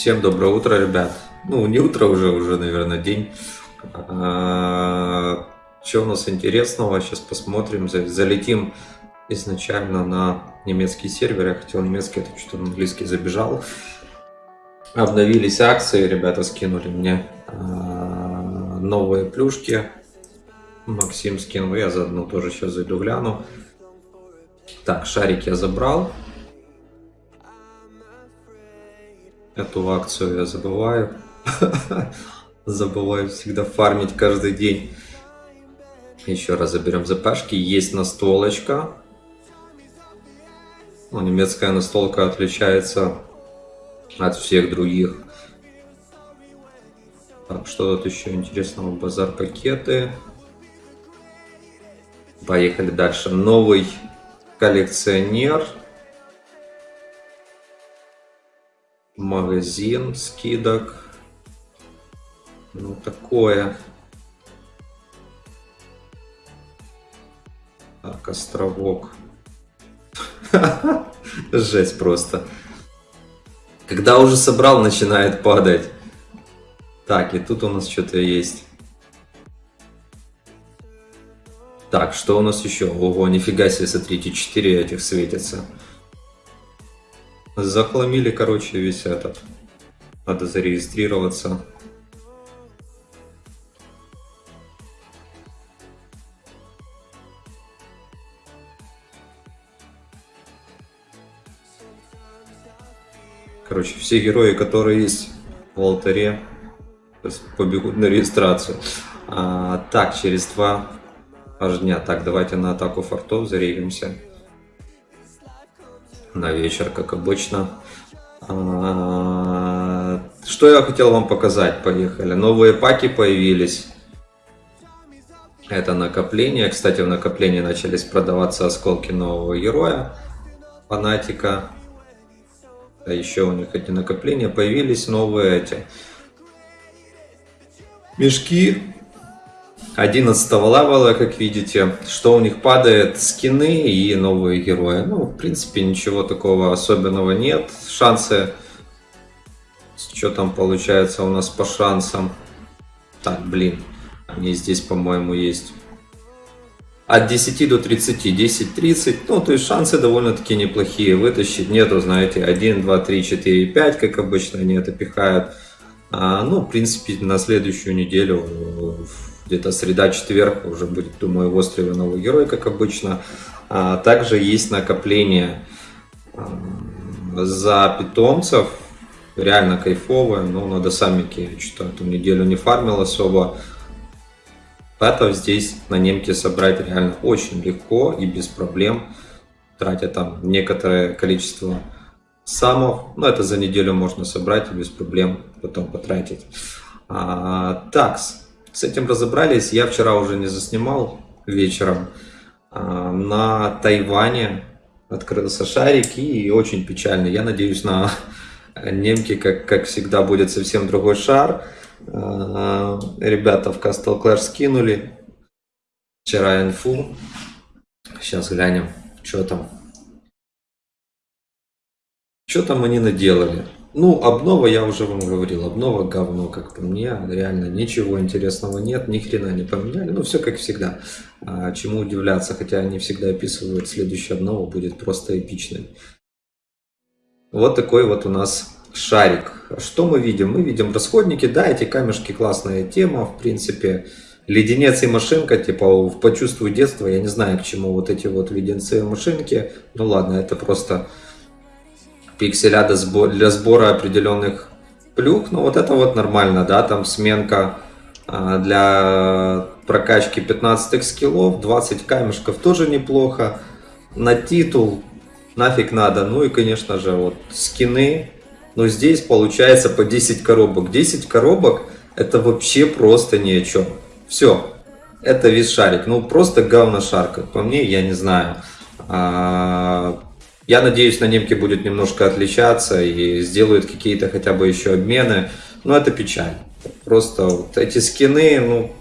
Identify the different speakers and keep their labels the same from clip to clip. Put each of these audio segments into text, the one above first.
Speaker 1: Всем доброе утро, ребят. Ну, не утро уже, уже, наверное, день. А, Что у нас интересного? Сейчас посмотрим. За- Залетим изначально на немецкий сервер. Я хотел немецкий, это что-то на английский забежал. Обновились акции, ребята скинули мне а, новые плюшки. Максим скинул, я заодно тоже сейчас зайду гляну. Так, шарик я забрал. Эту акцию я забываю. Забываю всегда фармить каждый день. Еще раз заберем запашки. Есть настолочка. Ну, немецкая настолка отличается от всех других. Так, что тут еще интересного? Базар пакеты. Поехали дальше. Новый коллекционер. Магазин скидок. Ну, такое. Так, островок. Жесть просто. Когда уже собрал, начинает падать. Так, и тут у нас что-то есть. Так, что у нас еще? Ого, нифига себе, смотрите, 4 этих светятся. Захламили, короче, весь этот. Надо зарегистрироваться. Короче, все герои, которые есть в алтаре, побегут на регистрацию. А, так, через два аж дня. Так, давайте на атаку фортов зарегимся. На вечер, как обычно. А, что я хотел вам показать? Поехали. Новые паки появились. Это накопление. Кстати, в накоплении начались продаваться осколки нового героя. Фанатика. А еще у них эти накопления появились новые эти мешки 11 левела, как видите, что у них падает скины и новые герои. Ну, в принципе, ничего такого особенного нет. Шансы, что там получается у нас по шансам? Так, блин, они здесь, по-моему, есть от 10 до 30, 10-30, ну, то есть шансы довольно-таки неплохие вытащить. Нету, знаете, 1, 2, 3, 4, 5, как обычно они это пихают. А, ну, в принципе, на следующую неделю, где-то среда-четверг, уже будет, думаю, в острове новый герой, как обычно. А, также есть накопление а, за питомцев, реально кайфовое, но надо самики, что эту неделю не фармил особо. Пэтов здесь на немке собрать реально очень легко и без проблем, тратя там некоторое количество самов. Но это за неделю можно собрать и без проблем потом потратить. А, так, с этим разобрались. Я вчера уже не заснимал вечером. А, на Тайване открылся шарик и очень печально. Я надеюсь на немке, как, как всегда, будет совсем другой шар. А, ребята в Castle Clash скинули вчера инфу. Сейчас глянем, что там. Что там они наделали? Ну, обнова, я уже вам говорил, обнова говно, как по мне, реально ничего интересного нет, ни хрена не поменяли, ну, все как всегда. А, чему удивляться, хотя они всегда описывают, следующая обнова будет просто эпичной. Вот такой вот у нас шарик. Что мы видим? Мы видим расходники, да, эти камешки классная тема, в принципе. Леденец и машинка, типа, в почувствуй детство, я не знаю, к чему вот эти вот леденцы и машинки. Ну ладно, это просто пикселя для сбора определенных плюх. Но вот это вот нормально, да, там сменка а, для прокачки 15 скиллов, 20 камешков тоже неплохо. На титул нафиг надо. Ну и, конечно же, вот скины но здесь получается по 10 коробок. 10 коробок это вообще просто ни о чем. Все, это весь шарик. Ну просто говно шарка. По мне, я не знаю. А, я надеюсь, на немке будет немножко отличаться и сделают какие-то хотя бы еще обмены. Но это печаль. Просто вот эти скины, ну,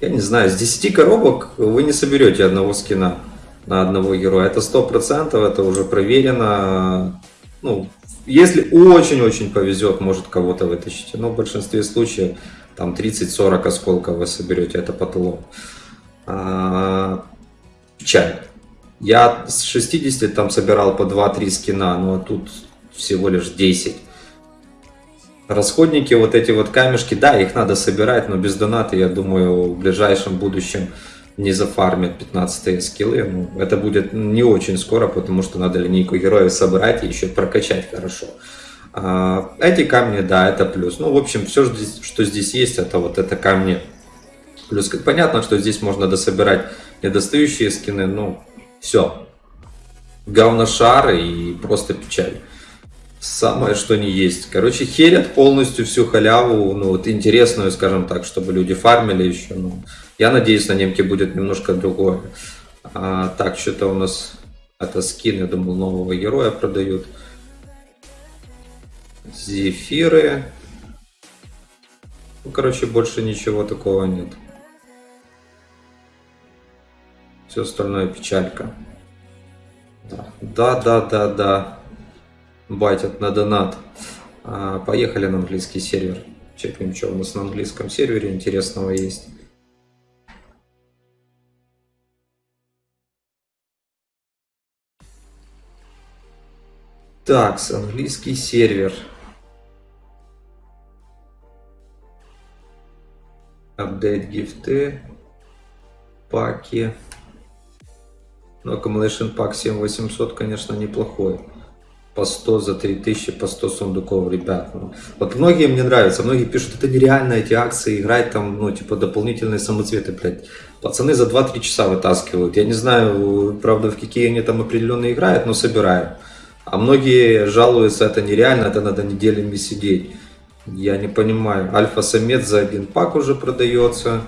Speaker 1: я не знаю, с 10 коробок вы не соберете одного скина на одного героя. Это 100%, это уже проверено ну, если очень-очень повезет, может кого-то вытащить. Но в большинстве случаев там 30-40 осколков вы соберете, это потолок. А, печаль. Я с 60 там собирал по 2-3 скина, но тут всего лишь 10. Расходники, вот эти вот камешки, да, их надо собирать, но без доната, я думаю, в ближайшем будущем не зафармят 15 скиллы. Ну, это будет не очень скоро, потому что надо линейку героев собрать и еще прокачать хорошо. А, эти камни, да, это плюс. Ну, в общем, все, что здесь есть, это вот это камни. Плюс, понятно, что здесь можно дособирать недостающие скины, ну, все. Говношар и просто печаль. Самое, что не есть. Короче, херят полностью всю халяву, ну, вот интересную, скажем так, чтобы люди фармили еще, ну, я надеюсь, на немке будет немножко другое. А, так, что-то у нас это скин, я думал, нового героя продают. Зефиры. Ну, короче, больше ничего такого нет. Все остальное печалька. Да, да, да, да. Батят на донат. А, поехали на английский сервер. Чекнем, что у нас на английском сервере интересного есть. Так, английский сервер. Апдейт гифты. Паки. Но Accumulation Pack 7800, конечно, неплохой. По 100 за 3000, по 100 сундуков, ребят. Ну, вот многие мне нравятся, многие пишут, это нереально эти акции, играть там, ну, типа, дополнительные самоцветы, блядь. Пацаны за 2-3 часа вытаскивают. Я не знаю, правда, в какие они там определенно играют, но собираю. А многие жалуются, это нереально, это надо неделями сидеть. Я не понимаю. Альфа-самец за один пак уже продается.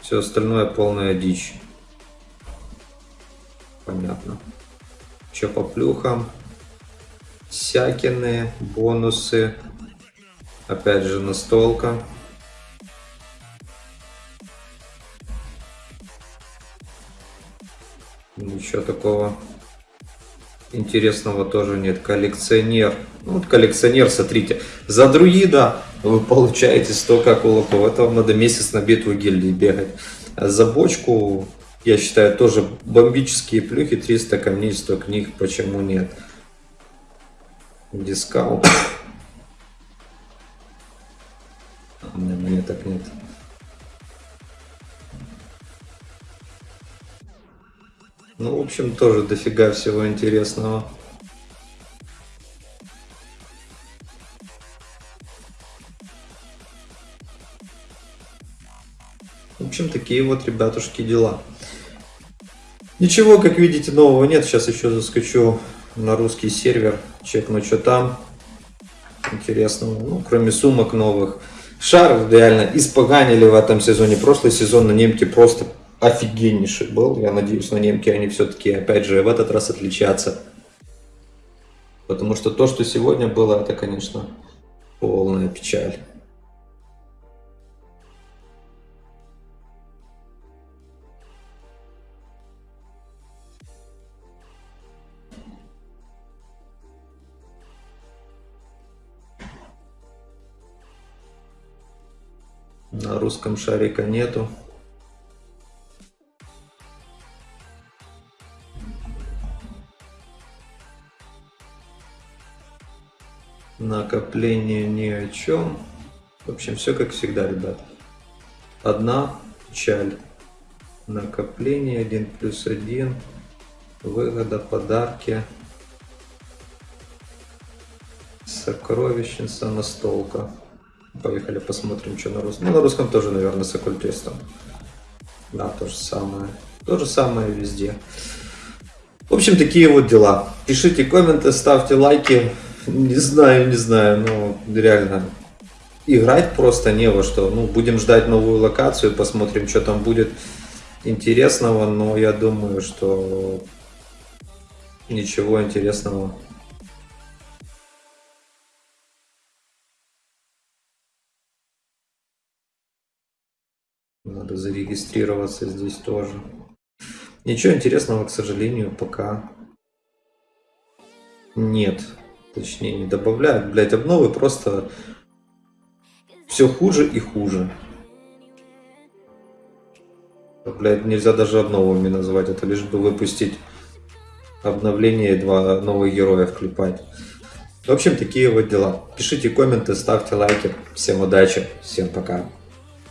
Speaker 1: Все остальное полная дичь. Понятно. Че по плюхам? Сякины, бонусы. Опять же настолка. Ничего такого интересного тоже нет. Коллекционер. Ну, вот коллекционер, смотрите. За друида вы получаете столько кулаков. Это вам надо месяц на битву гильдии бегать. А за бочку, я считаю, тоже бомбические плюхи. 300 камней, 100 книг. Почему нет? Дискаунт. Мне так нет. Ну, в общем, тоже дофига всего интересного. В общем, такие вот, ребятушки, дела. Ничего, как видите, нового нет. Сейчас еще заскочу на русский сервер, чекну, что там интересного. Ну, кроме сумок новых. Шар реально испоганили в этом сезоне. Прошлый сезон на немке просто офигеннейший был. Я надеюсь, на немке они все-таки, опять же, в этот раз отличатся. Потому что то, что сегодня было, это, конечно, полная печаль. На русском шарика нету. накопление ни о чем. В общем, все как всегда, ребят. Одна печаль. Накопление 1 плюс 1. Выгода, подарки. Сокровищница, настолка. Поехали посмотрим, что на русском. Ну, на русском тоже, наверное, с оккультистом. Да, то же самое. То же самое везде. В общем, такие вот дела. Пишите комменты, ставьте лайки. Не знаю, не знаю, но реально играть просто не во что. Ну, будем ждать новую локацию, посмотрим, что там будет интересного, но я думаю, что ничего интересного. Зарегистрироваться здесь тоже. Ничего интересного, к сожалению, пока нет. Точнее, не добавляют. Блять, обновы просто все хуже и хуже. Блять, нельзя даже обновами назвать. Это лишь бы выпустить обновление и два новых героя вклепать. В общем, такие вот дела. Пишите комменты, ставьте лайки. Всем удачи, всем пока.